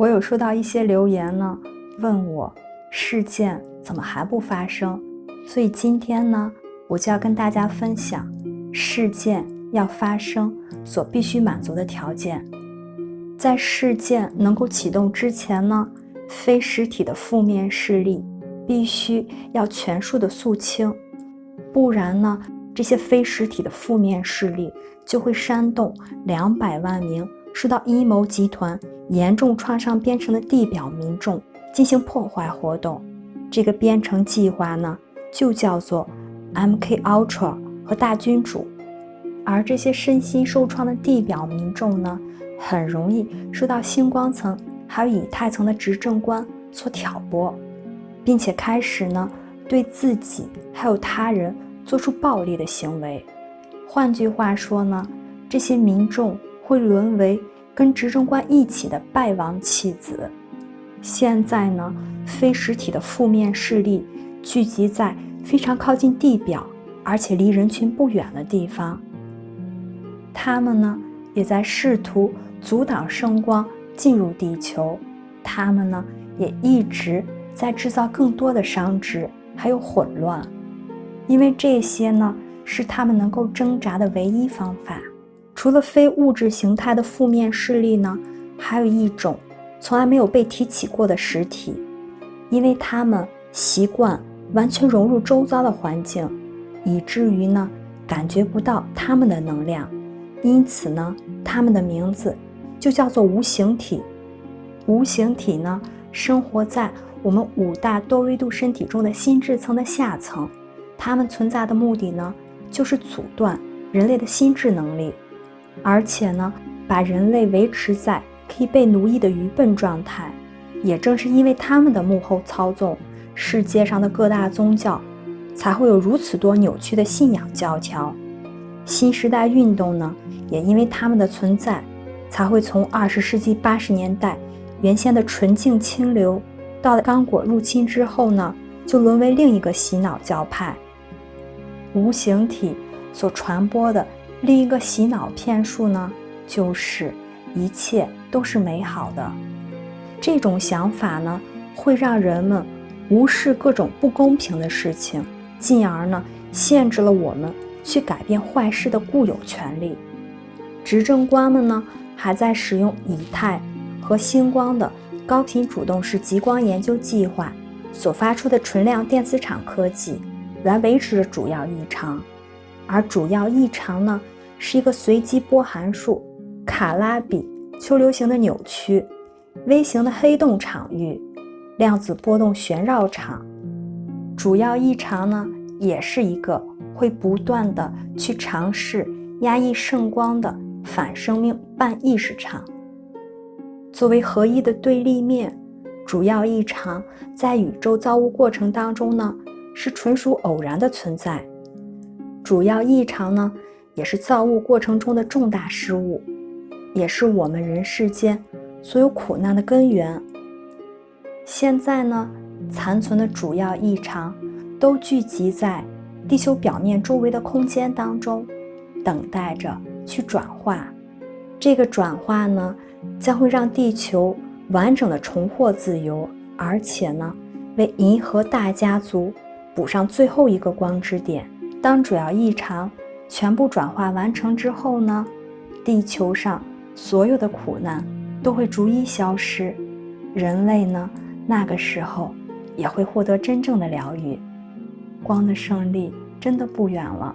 我有收到一些留言呢，问我事件怎么还不发生？所以今天呢，我就要跟大家分享事件要发生所必须满足的条件。在事件能够启动之前呢，非实体的负面势力必须要全数的肃清，不然呢，这些非实体的负面势力就会煽动两百万名受到阴谋集团严重创伤编程的地表民众进行破坏活动。这个编程计划呢，就叫做 MK Ultra 和大君主，而这些身心受创的地表民众呢？很容易受到星光层还有以太层的执政官所挑拨，并且开始呢对自己还有他人做出暴力的行为。换句话说呢，这些民众会沦为跟执政官一起的败亡弃子。现在呢，非实体的负面势力聚集在非常靠近地表，而且离人群不远的地方。他们呢也在试图。阻挡圣光进入地球，他们呢也一直在制造更多的伤值，还有混乱，因为这些呢是他们能够挣扎的唯一方法。除了非物质形态的负面势力呢，还有一种从来没有被提起过的实体，因为他们习惯完全融入周遭的环境，以至于呢感觉不到他们的能量，因此呢他们的名字。就叫做无形体。无形体呢，生活在我们五大多维度身体中的心智层的下层。它们存在的目的呢，就是阻断人类的心智能力，而且呢，把人类维持在可以被奴役的愚笨状态。也正是因为他们的幕后操纵，世界上的各大宗教才会有如此多扭曲的信仰教条。新时代运动呢，也因为他们的存在。才会从二十世纪八十年代原先的纯净清流，到了刚果入侵之后呢，就沦为另一个洗脑教派。无形体所传播的另一个洗脑骗术呢，就是一切都是美好的。这种想法呢，会让人们无视各种不公平的事情，进而呢，限制了我们去改变坏事的固有权利。执政官们呢？还在使用以太和星光的高频主动式极光研究计划所发出的纯量电磁场科技来维持着主要异常，而主要异常呢是一个随机波函数卡拉比丘流形的扭曲、微型的黑洞场域、量子波动旋绕场。主要异常呢也是一个会不断的去尝试压抑圣光的。反生命半意识场作为合一的对立面，主要异常在宇宙造物过程当中呢是纯属偶然的存在。主要异常呢也是造物过程中的重大失误，也是我们人世间所有苦难的根源。现在呢，残存的主要异常都聚集在地球表面周围的空间当中，等待着。去转化，这个转化呢，将会让地球完整的重获自由，而且呢，为银河大家族补上最后一个光之点。当主要异常全部转化完成之后呢，地球上所有的苦难都会逐一消失，人类呢，那个时候也会获得真正的疗愈，光的胜利真的不远了。